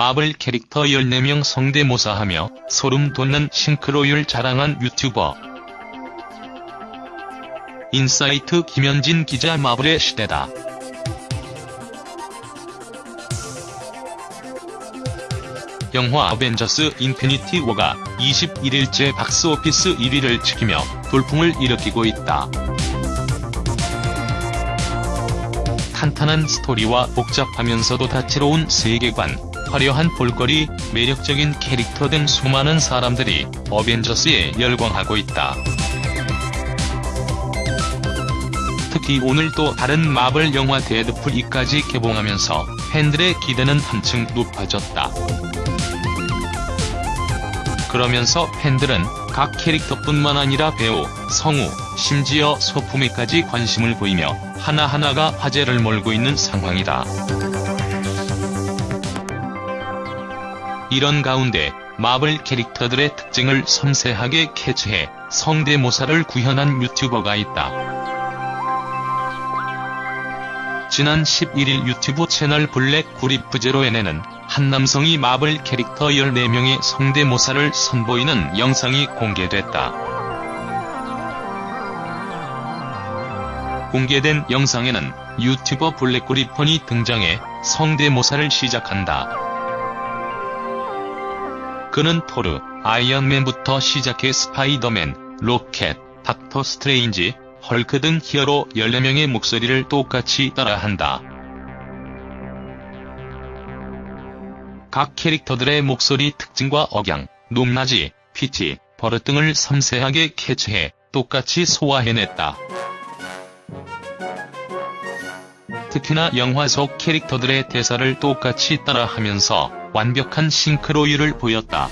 마블 캐릭터 14명 성대모사하며 소름 돋는 싱크로율 자랑한 유튜버. 인사이트 김현진 기자 마블의 시대다. 영화 어벤져스 인피니티 워가 21일째 박스오피스 1위를 지키며 돌풍을 일으키고 있다. 탄탄한 스토리와 복잡하면서도 다채로운 세계관, 화려한 볼거리, 매력적인 캐릭터 등 수많은 사람들이 어벤져스에 열광하고 있다. 특히 오늘 또 다른 마블 영화 데드풀 2까지 개봉하면서 팬들의 기대는 한층 높아졌다. 그러면서 팬들은 각 캐릭터뿐만 아니라 배우, 성우, 심지어 소품에까지 관심을 보이며 하나하나가 화제를 몰고 있는 상황이다. 이런 가운데 마블 캐릭터들의 특징을 섬세하게 캐치해 성대모사를 구현한 유튜버가 있다. 지난 11일 유튜브 채널 블랙 구리프제로엔에는 한 남성이 마블 캐릭터 14명의 성대모사를 선보이는 영상이 공개됐다. 공개된 영상에는 유튜버 Black Gryph0n이 등장해 성대모사를 시작한다. 그는 토르, 아이언맨부터 시작해 스파이더맨, 로켓, 닥터 스트레인지, 헐크 등 히어로 14명의 목소리를 똑같이 따라한다. 각 캐릭터들의 목소리 특징과 억양, 높낮이, 피치, 버릇 등을 섬세하게 캐치해 똑같이 소화해냈다. 특히나 영화 속 캐릭터들의 대사를 똑같이 따라하면서 완벽한 싱크로율을 보였다.